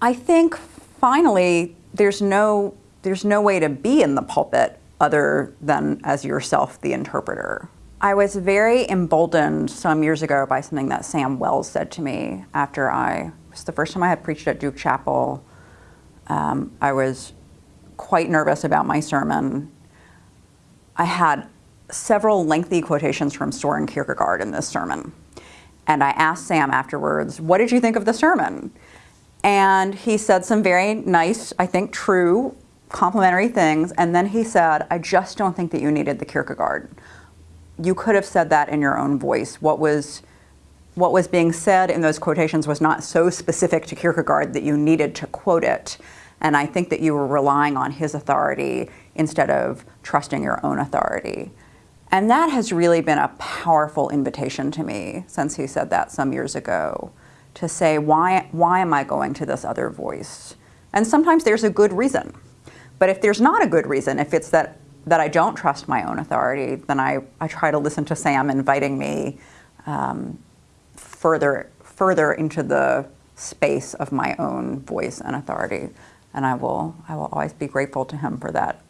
I think finally there's no there's no way to be in the pulpit other than as yourself the interpreter. I was very emboldened some years ago by something that Sam Wells said to me after I, it was the first time I had preached at Duke Chapel. Um, I was quite nervous about my sermon. I had several lengthy quotations from Soren Kierkegaard in this sermon. And I asked Sam afterwards, what did you think of the sermon? And he said some very nice, I think true, complimentary things. And then he said, I just don't think that you needed the Kierkegaard. You could have said that in your own voice. What was, what was being said in those quotations was not so specific to Kierkegaard that you needed to quote it. And I think that you were relying on his authority instead of trusting your own authority. And that has really been a powerful invitation to me since he said that some years ago to say, why, why am I going to this other voice? And sometimes there's a good reason. But if there's not a good reason, if it's that, that I don't trust my own authority, then I, I try to listen to Sam inviting me um, further, further into the space of my own voice and authority. And I will, I will always be grateful to him for that